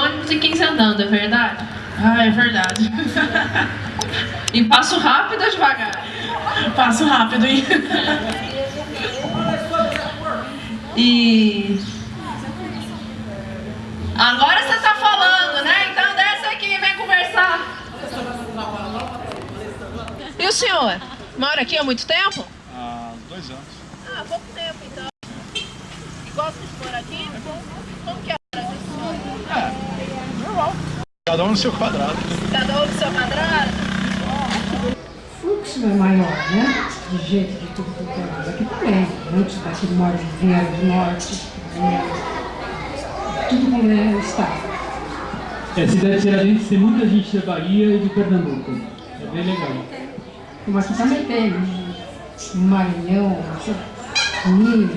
ônibus e 15 andando, é verdade? Ah, é verdade. E passo rápido ou devagar? Passo rápido, hein? E... Agora você tá falando, né? Então desce aqui e vem conversar. E o senhor? Mora aqui há muito tempo? Há dois anos. Ah, pouco tempo então. E gosta de morar aqui? Como que é a morar aqui? Normal. Cada um no seu quadrado. Cada um no seu quadrado? O fluxo é maior, né? De gente de tudo é lado. Aqui também. Muitos daqui moram, vieram do norte, vieram. Tudo como é o estado. É, cidade Tiradentes tem muita gente da Bahia e de Pernambuco. É bem legal. Como aqui também tem. né? Maranhão, Minas,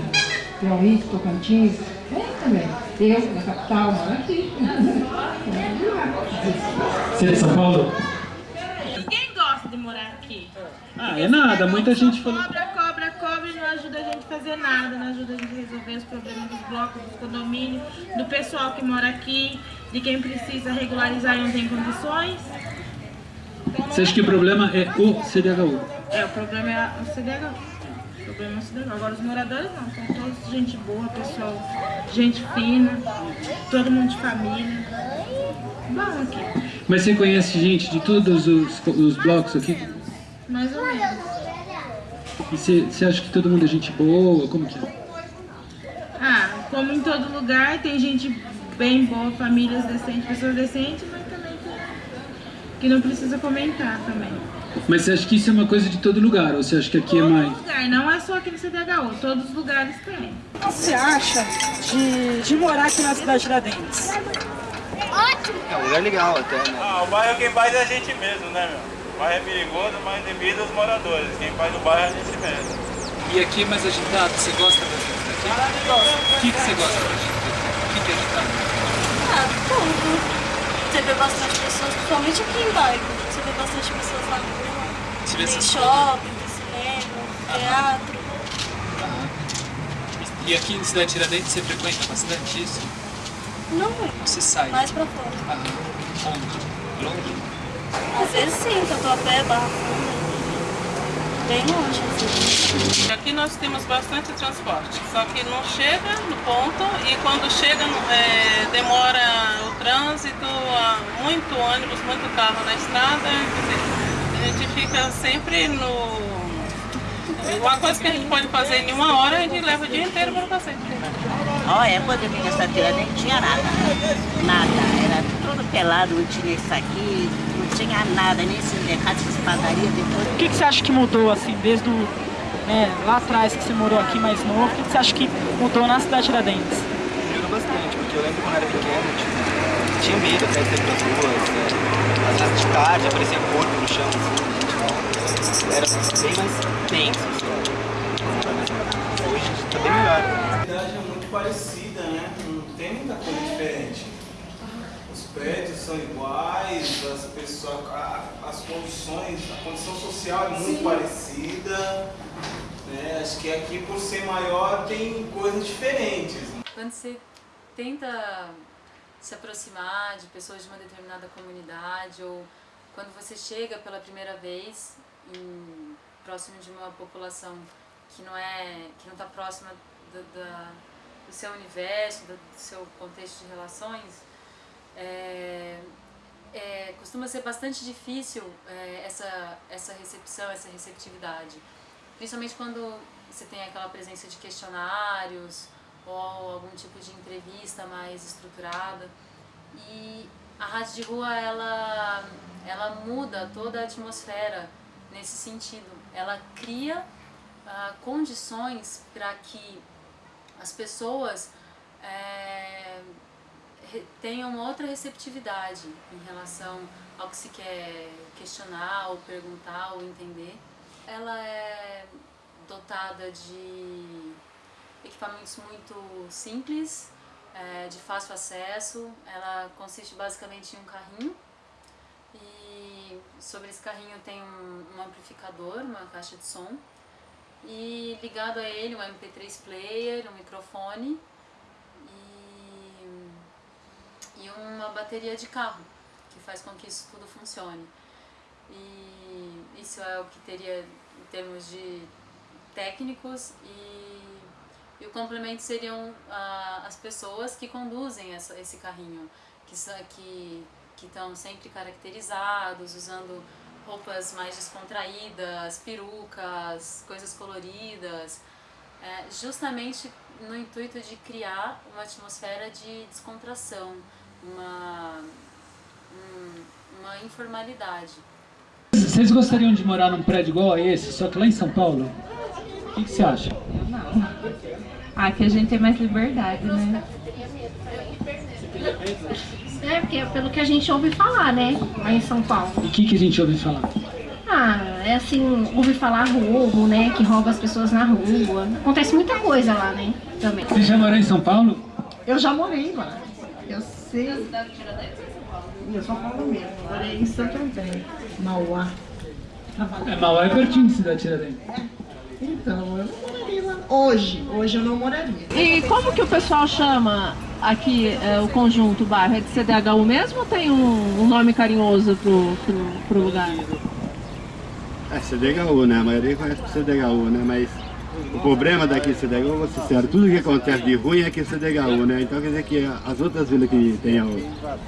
Piauí, Tocantins. Tem também. Eu, da capital, moro aqui. Você é de São Paulo? Ninguém gosta de morar aqui. Ah, é nada. Muita gente falou... Cobra, cobra, cobra e não ajuda a gente a fazer nada, não ajuda a gente a resolver os problemas dos blocos, dos condomínios, do pessoal que mora aqui, de quem precisa regularizar e não tem condições. Então, Você acha que o problema é o CDHU? É, o problema é o CDH. O problema é o CDH. Agora os moradores não, são todos gente boa, pessoal, gente fina, todo mundo de família. Mas você conhece gente de todos os, os blocos aqui? mais ou menos. E você, você acha que todo mundo é gente boa? Como que é? Ah, como em todo lugar, tem gente bem boa, famílias decentes, pessoas decentes, mas também que, que não precisa comentar também. Mas você acha que isso é uma coisa de todo lugar? Ou você acha que aqui é Todo mais... lugar, não é só aqui no CDHU, todos os lugares tem. O que você acha de, de morar aqui na cidade de Tiradentes? É um lugar legal até, né? Ah, o bairro quem faz é a gente mesmo, né, meu? O bairro é perigoso, mas devido aos moradores. Quem faz o bairro é a gente mesmo. E aqui é mais agitado? Você gosta daqui? O que, que você gosta daqui? O que, que é agitado? Ah, tudo. Você vê bastante pessoas, principalmente aqui em bairro. Você vê bastante pessoas na rua. Você vê essas shopping, tem cinema, teatro. E aqui em Cidade Tiradentes você frequenta bastante isso? Não muito, Você sai? mais pra fora. Ah, onde? Longe? Às vezes sim, que eu tô a pé, barra funda. Bem longe, assim. Aqui nós temos bastante transporte, só que não chega no ponto e quando chega é, demora o trânsito, há muito ônibus, muito carro na estrada, dizer, a gente fica sempre no... Uma coisa que a gente pode fazer em uma hora, a gente leva o dia inteiro para fazer. Olha, quando eu vim nessa tira nem tinha nada. Nada. Era tudo pelado, não tinha isso aqui, não tinha nada, nem sindicato, essas padarias depois. O que, que você acha que mudou, assim, desde o, né, lá atrás que você morou aqui mais novo? O que, que você acha que mudou na cidade de Tiradentes? Melhorou bastante, porque eu lembro quando eu era pequeno, tipo, tinha medo até de pras ruas, né? Às vezes de tarde aparecia corpo no chão, assim, era bem mais tenso, assim. Hoje tá bem melhor. A cidade é muito parecida, né? Não tem muita coisa diferente. Os prédios são iguais, as pessoas, a- as condições, a condição social é muito parecida. Né? Acho que aqui por ser maior tem coisas diferentes. Quando você tenta se aproximar de pessoas de uma determinada comunidade ou quando você chega pela primeira vez em, próximo de uma população que não é que não está próxima do, da- do seu universo, do, seu contexto de relações, é, é, costuma ser bastante difícil é, essa, essa recepção, essa receptividade. Principalmente quando você tem aquela presença de questionários ou algum tipo de entrevista mais estruturada. E a rádio de rua, ela, ela muda toda a atmosfera nesse sentido. Ela cria ah, condições para que as pessoas é, tenham uma outra receptividade em relação ao que se quer questionar, ou perguntar, ou entender. Ela é dotada de equipamentos muito simples, é, de fácil acesso. Ela consiste basicamente em um carrinho e sobre esse carrinho tem um, um amplificador, uma caixa de som e ligado a ele um MP3 player, um microfone e bateria de carro, que faz com que isso tudo funcione. E isso é o que teria em termos de técnicos e, e o complemento seriam ah, as pessoas que conduzem essa, esse carrinho, que são que que estão sempre caracterizados, usando roupas mais descontraídas, perucas, coisas coloridas, é, justamente no intuito de criar uma atmosfera de descontração, uma, um, uma informalidade. Vocês gostariam de morar num prédio igual a esse, só que lá em São Paulo? O que, que você acha? Aqui a gente tem mais liberdade, né? É, porque é pelo que a gente ouve falar, né? Lá em São Paulo. E o que, que a gente ouve falar? Ah, é assim, ouve falar roubo, né? Que rouba as pessoas na rua. Acontece muita coisa lá, né? Também. Você já morou em São Paulo? Eu já morei lá. Eu sei. Em São Paulo mesmo. Morei em Santo André, Mauá. É, Mauá é pertinho de Cidade Tiradentes. Então, eu não moraria lá. Hoje, hoje eu não moraria. E como que o pessoal chama aqui é, o conjunto, o bairro? É de CDHU mesmo ou tem um, um nome carinhoso pro, pro, pro lugar? É CDHU, né? A maioria conhece CDHU, né? Mas o problema daqui de CDHU, vou ser sincero, tudo que acontece de ruim é aqui em CDHU, né? Então quer dizer que as outras vilas que tem a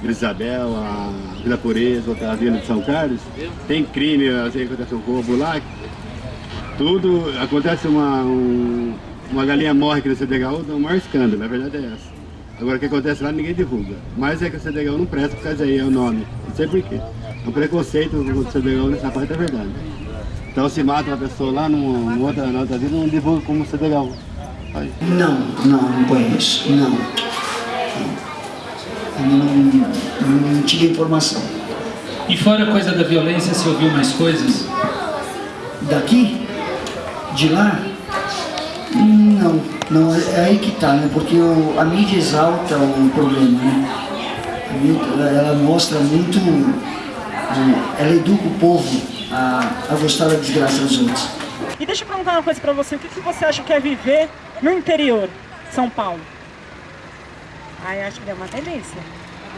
Isabel, a Vila Pureza, outra vila de São Carlos, tem crime, às vezes acontece um roubo lá, tudo, acontece uma, um, uma galinha morre aqui no CDHU, dá o maior escândalo, a verdade é essa. Agora o que acontece lá ninguém divulga. Mas é que o CDHU não presta por causa aí, é o nome. Não sei porquê. É um preconceito com o CDHU nessa parte é verdade. Então se mata uma pessoa lá numa outra, na outra vida, não divulga como CDHU. Aí. Não, não, não conheço, não. Não, não tive informação. E fora a coisa da violência, você ouviu mais coisas? Daqui? De lá? Não, não, é aí que tá, né? Porque o, a mídia exalta o problema, né? Mídia, ela mostra muito, ela educa o povo a, a gostar da desgraça dos outros. E deixa eu perguntar uma coisa pra você, o que, que você acha que é viver no interior de São Paulo? Ai, acho que é uma delícia.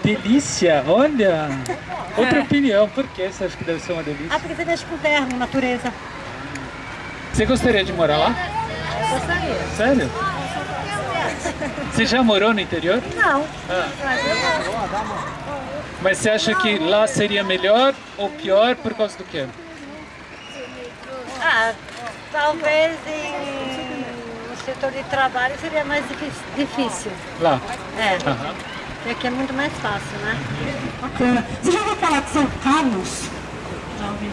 Delícia, olha! Outra opinião, por que você acha que deve ser uma delícia? Ah, porque você mexe com o terra, natureza. Você gostaria de morar lá? Eu gostaria. Sério? Você já morou no interior? Não. Ah. Mas você acha que lá seria melhor ou pior por causa do quê? Ah, talvez em... no setor de trabalho seria mais difícil. Lá? É. Aham. Porque aqui é muito mais fácil, né? Bacana. Você já ouviu falar de São Carlos? Já ouvi.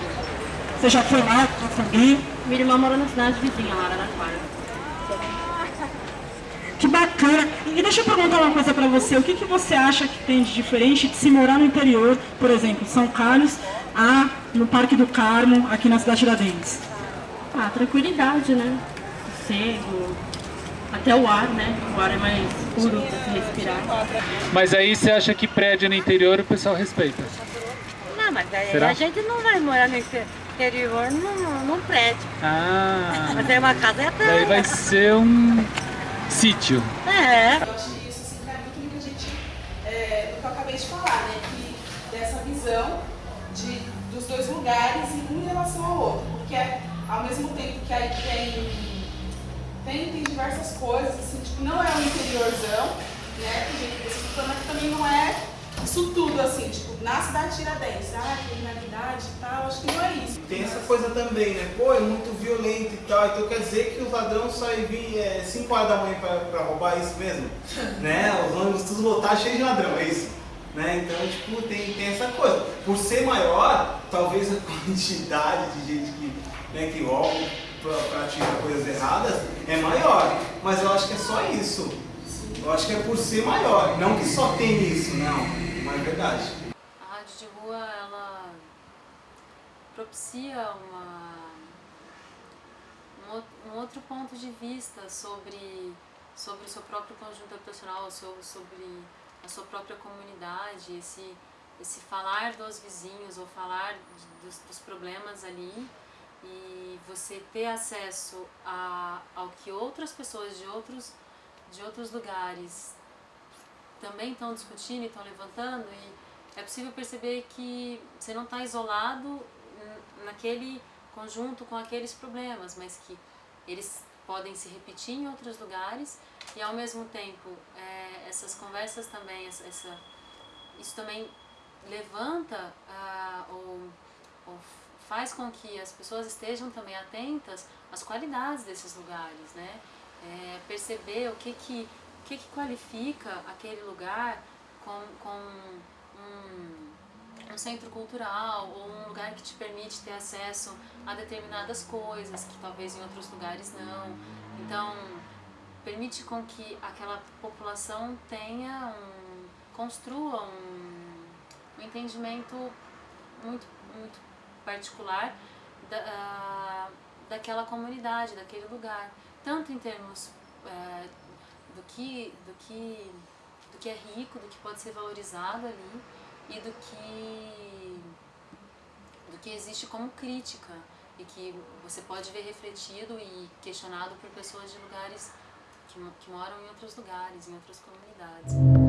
Você já foi lá com alguém? Minha irmã mora na cidade vizinha, lá, Araraquara. Que bacana. E deixa eu perguntar uma coisa pra você. O que, que você acha que tem de diferente de se morar no interior, por exemplo, São Carlos, a no Parque do Carmo, aqui na cidade de Tiradentes? Ah, tranquilidade, né? Sossego. Até o ar, né? O ar é mais puro pra se respirar. Mas aí você acha que prédio no interior o pessoal respeita? Não, mas aí Será? a gente não vai morar no interior num, num prédio. Ah, Mas aí uma casa é daí vai ser um sítio. É. Eu acho que isso se encaixa muito no que a gente, é, do que eu acabei de falar, né? Que dessa visão de, dos dois lugares e um em relação ao outro. Porque ao mesmo tempo que aí tem, tem, tem diversas coisas, assim, tipo, não é um interiorzão, né? Que também não é isso tudo, assim, tipo, na cidade de Tiradentes, ah, criminalidade e tal, acho que não é isso. Tem essa coisa também, né? Pô, é muito violento e tal, então quer dizer que os ladrões saem vir 5 horas da manhã pra, pra roubar isso mesmo? né? Os ônibus todos lotados, cheios de ladrão, é isso? Né? Então, tipo, tem, tem essa coisa. Por ser maior, talvez a quantidade de gente que, né, que rouba, pra- pratica coisas erradas, é maior. Mas eu acho que é só isso. Eu acho que é por ser maior, não que só tem isso, não. Não é verdade. A rádio de rua, ela propicia uma, um, ou- outro ponto de vista sobre, sobre o seu próprio conjunto habitacional, so- sobre a sua própria comunidade, esse, esse falar dos vizinhos ou falar dos, dos problemas ali e você ter acesso a, ao que outras pessoas de outros, de outros lugares também estão discutindo e estão levantando e é possível perceber que você não está isolado naquele conjunto com aqueles problemas, mas que eles podem se repetir em outros lugares e ao mesmo tempo é, essas conversas também, essa- isso também levanta ah, ou, ou faz com que as pessoas estejam também atentas às qualidades desses lugares, né? É, perceber o que que, o que que qualifica aquele lugar com, com um, um centro cultural ou um lugar que te permite ter acesso a determinadas coisas que talvez em outros lugares não. Então, permite com que aquela população tenha um, construa um, um entendimento muito, muito particular da, ah, daquela comunidade, daquele lugar, tanto em termos eh, do que do que do que é rico, do que pode ser valorizado ali e do que do que existe como crítica e que você pode ver refletido e questionado por pessoas de lugares que, que moram em outros lugares, em outras comunidades.